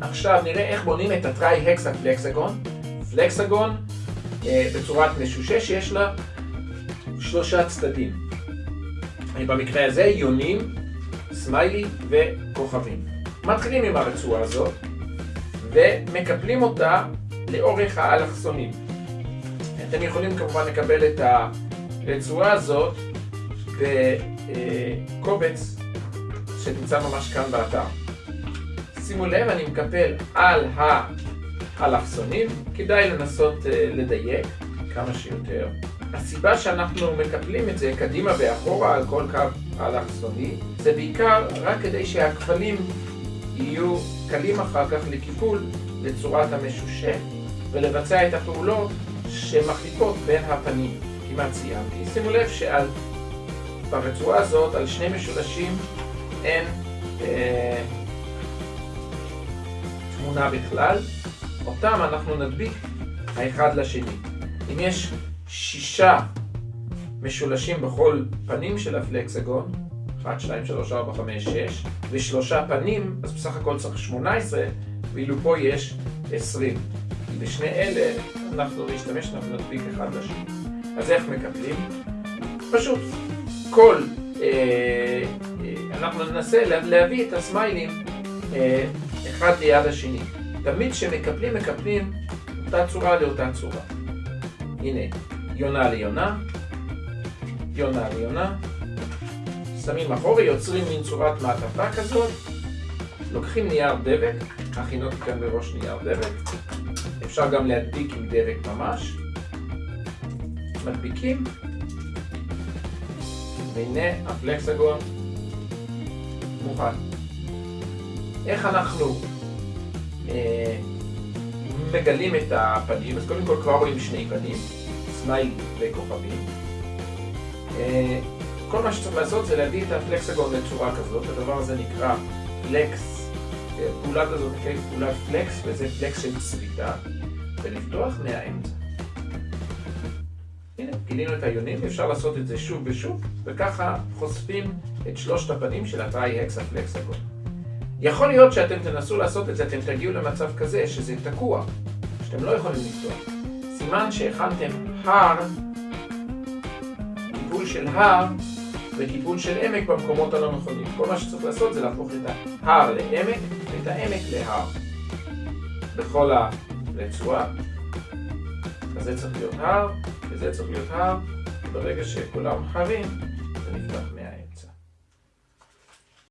עכשיו נראה איך בונים את הטרי-הקסה פלקסגון. פלקסגון אה, בצורת משושה שיש לה שלושה צדדים. במקרה הזה יונים, סמיילי וכוכבים. מתחילים עם הרצועה הזאת ומקפלים אותה לאורך האלכסונים. אתם יכולים כמובן לקבל את הרצועה הזאת בקובץ שנמצא ממש כאן באתר. שימו לב, אני מקפל על האלכסונים, כדאי לנסות לדייק כמה שיותר. הסיבה שאנחנו מקפלים את זה קדימה ואחורה על כל קו אלכסוני זה בעיקר רק כדי שהכפלים יהיו קלים אחר כך לקיפול לצורת המשושה ולבצע את הפעולות שמחליפות בין הפנים. כמעט סיימתי. שימו לב שעל ברצועה הזאת, על שני משולשים, אין אה, תמונה בכלל. אותם אנחנו נדביק האחד לשני. אם יש שישה משולשים בכל פנים של הפלקסגון, 1, 2, 3, 4, 5, 6, ושלושה פנים, אז בסך הכל צריך 18, ואילו פה יש 20. כי בשני אלה אנחנו נשתמש, אנחנו נדביק אחד לשני. אז איך מקפלים? פשוט כל, אה, אה, אנחנו ננסה להביא את הסמיילים אה, אחד ליד השני. תמיד כשמקפלים, מקפלים אותה צורה לאותה צורה. הנה, יונה ליונה, יונה ליונה, שמים אחורי, יוצרים מין צורת מעטפה כזאת, לוקחים נייר דבק, הכינותי כאן בראש נייר דבק, אפשר גם להדביק עם דבק ממש, מדביקים, והנה הפלקסגון מוכן. איך אנחנו אה, מגלים את הפנים? אז קודם כל כבר רואים שני פנים, smile וכוכבים. אה, כל מה שצריך לעשות זה להביא את הפלקסגון לצורה כזאת, הדבר הזה נקרא פלקס, פעולת הזאת נקראת פעולת פלקס, וזה פלקס של צביטה, ולפתוח מהאמצע. הנה, גילינו את היונים, אפשר לעשות את זה שוב ושוב, וככה חושפים את שלושת הפנים של הטרי-הקסה פלקסגון. יכול להיות שאתם תנסו לעשות את זה, אתם תגיעו למצב כזה שזה תקוע, שאתם לא יכולים לפתוח. סימן שהכנתם הר, טיפול של הר, וטיפול של עמק במקומות הלא נכונים. כל מה שצריך לעשות זה להפוך את ההר לעמק, ואת העמק להר. בכל הרצועה. אז זה צריך להיות הר, וזה צריך להיות הר, וברגע שכולם הרים, זה נפתח